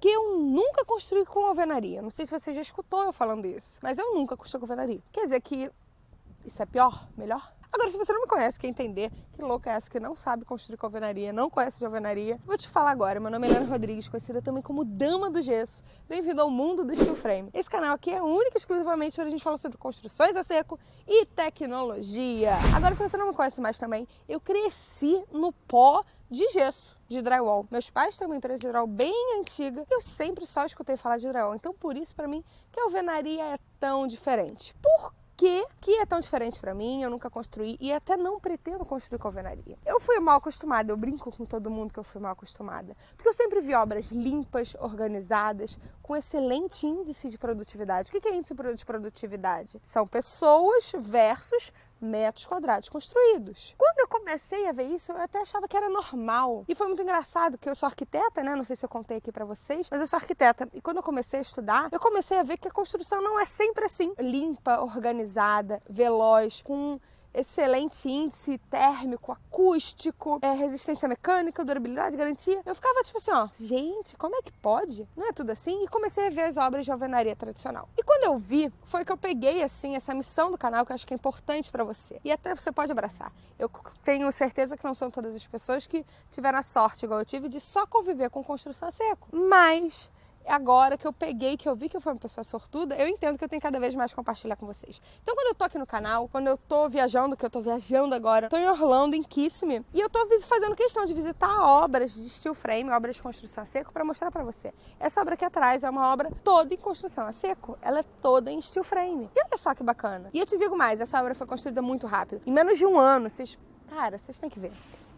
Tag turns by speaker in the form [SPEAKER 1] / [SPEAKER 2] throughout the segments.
[SPEAKER 1] Porque eu nunca construí com alvenaria. Não sei se você já escutou eu falando isso, mas eu nunca construí com alvenaria. Quer dizer que isso é pior? Melhor? Agora, se você não me conhece, quer entender que louca é essa que não sabe construir com alvenaria, não conhece de alvenaria, vou te falar agora. Meu nome é Helena Rodrigues, conhecida também como Dama do Gesso. Bem-vindo ao mundo do steel frame. Esse canal aqui é único e exclusivamente onde a gente fala sobre construções a seco e tecnologia. Agora, se você não me conhece mais também, eu cresci no pó de gesso, de drywall. Meus pais têm uma empresa de drywall bem antiga eu sempre só escutei falar de drywall. Então, por isso, para mim, que a alvenaria é tão diferente. Por que, que é tão diferente para mim, eu nunca construí e até não pretendo construir com alvenaria. Eu fui mal acostumada, eu brinco com todo mundo que eu fui mal acostumada, porque eu sempre vi obras limpas, organizadas, com excelente índice de produtividade. O que é índice de produtividade? São pessoas versus metros quadrados construídos. Quando eu comecei a ver isso, eu até achava que era normal. E foi muito engraçado que eu sou arquiteta, né? Não sei se eu contei aqui para vocês, mas eu sou arquiteta. E quando eu comecei a estudar, eu comecei a ver que a construção não é sempre assim, limpa, organizada, veloz, com excelente índice térmico, acústico, é, resistência mecânica, durabilidade, garantia. Eu ficava tipo assim, ó, gente, como é que pode? Não é tudo assim? E comecei a ver as obras de alvenaria tradicional. E quando eu vi, foi que eu peguei assim essa missão do canal que eu acho que é importante para você. E até você pode abraçar. Eu tenho certeza que não são todas as pessoas que tiveram a sorte igual eu tive de só conviver com construção a seco. Mas agora que eu peguei, que eu vi que eu fui uma pessoa sortuda, eu entendo que eu tenho cada vez mais compartilhar com vocês. Então, quando eu tô aqui no canal, quando eu tô viajando, que eu tô viajando agora, tô em Orlando, em Kissimmee, e eu tô fazendo questão de visitar obras de steel frame, obras de construção a seco, para mostrar para você. Essa obra aqui atrás é uma obra toda em construção a seco, ela é toda em steel frame. E olha só que bacana. E eu te digo mais, essa obra foi construída muito rápido. Em menos de um ano, vocês... Cara, vocês têm que ver.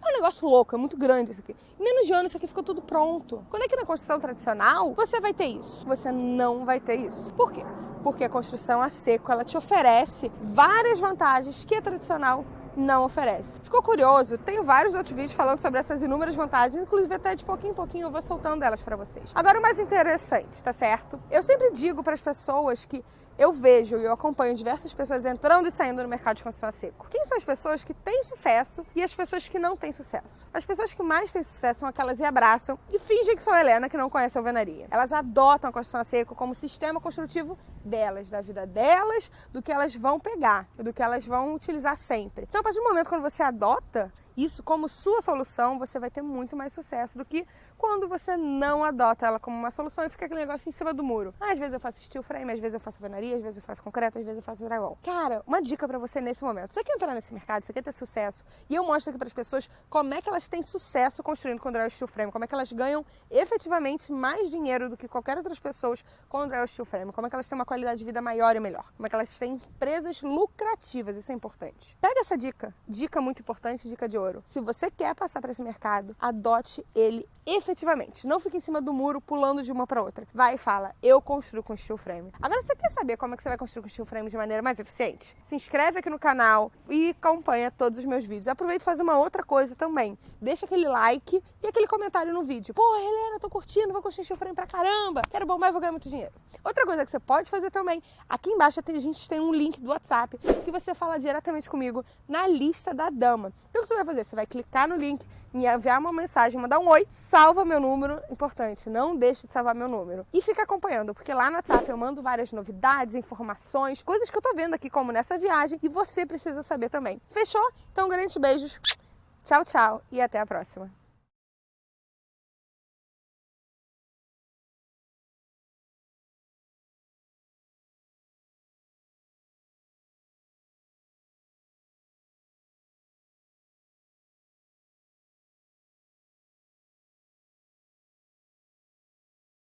[SPEAKER 1] É um negócio louco, é muito grande isso aqui. Em menos de ano isso aqui ficou tudo pronto. Quando é que na construção tradicional você vai ter isso? Você não vai ter isso. Por quê? Porque a construção a seco, ela te oferece várias vantagens que a tradicional não oferece. Ficou curioso? Tenho vários outros vídeos falando sobre essas inúmeras vantagens, inclusive até de pouquinho em pouquinho eu vou soltando elas para vocês. Agora o mais interessante, tá certo? Eu sempre digo para as pessoas que eu vejo e eu acompanho diversas pessoas entrando e saindo no mercado de construção a seco. Quem são as pessoas que têm sucesso e as pessoas que não têm sucesso? As pessoas que mais têm sucesso são aquelas que abraçam e fingem que são Helena, que não conhece a alvenaria. Elas adotam a construção a seco como sistema construtivo delas, da vida delas, do que elas vão pegar, do que elas vão utilizar sempre. Então, a partir do momento quando você adota isso como sua solução, você vai ter muito mais sucesso do que quando você não adota ela como uma solução e fica aquele negócio em cima do muro. Ah, às vezes eu faço steel frame, às vezes eu faço alvenaria, às vezes eu faço concreto, às vezes eu faço drywall. Cara, uma dica para você nesse momento. Você quer entrar nesse mercado, você quer ter sucesso, e eu mostro aqui para as pessoas como é que elas têm sucesso construindo com drywall steel frame, como é que elas ganham efetivamente mais dinheiro do que qualquer outras pessoas com drywall steel frame, como é que elas têm uma qualidade de vida maior e melhor, como é que elas têm empresas lucrativas, isso é importante. Pega essa dica, dica muito importante, dica de ouro. Se você quer passar para esse mercado, adote ele efetivamente. Não fique em cima do muro pulando de uma para outra. Vai e fala, eu construo com steel frame. Agora você quer saber como é que você vai construir com steel frame de maneira mais eficiente? Se inscreve aqui no canal e acompanha todos os meus vídeos. Aproveita e faz uma outra coisa também. Deixa aquele like e aquele comentário no vídeo. Pô, Helena, tô curtindo, vou construir steel frame pra caramba. Quero bombar e vou ganhar muito dinheiro. Outra coisa que você pode fazer também, aqui embaixo a gente tem um link do WhatsApp que você fala diretamente comigo na lista da dama. Então o que você vai fazer? Você vai clicar no link, me enviar uma mensagem, mandar um oi, salva meu número, importante, não deixe de salvar meu número. E fica acompanhando, porque lá no WhatsApp eu mando várias novidades, informações, coisas que eu tô vendo aqui, como nessa viagem, e você precisa saber também. Fechou? Então, grandes beijos, tchau, tchau e até a próxima.